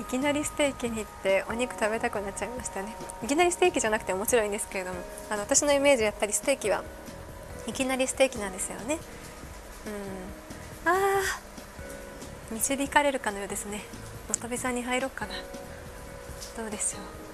いきなりステーキに行ってお肉食べたくなっちゃいましたね。いきなりステーキじゃなくてももちろんいいんですけれどもあの私のイメージやっぱりステーキはいきなりステーキなんですよね。うん。あー導かれるかのようですね。もとべさんに入ろうかな。どうでしょう。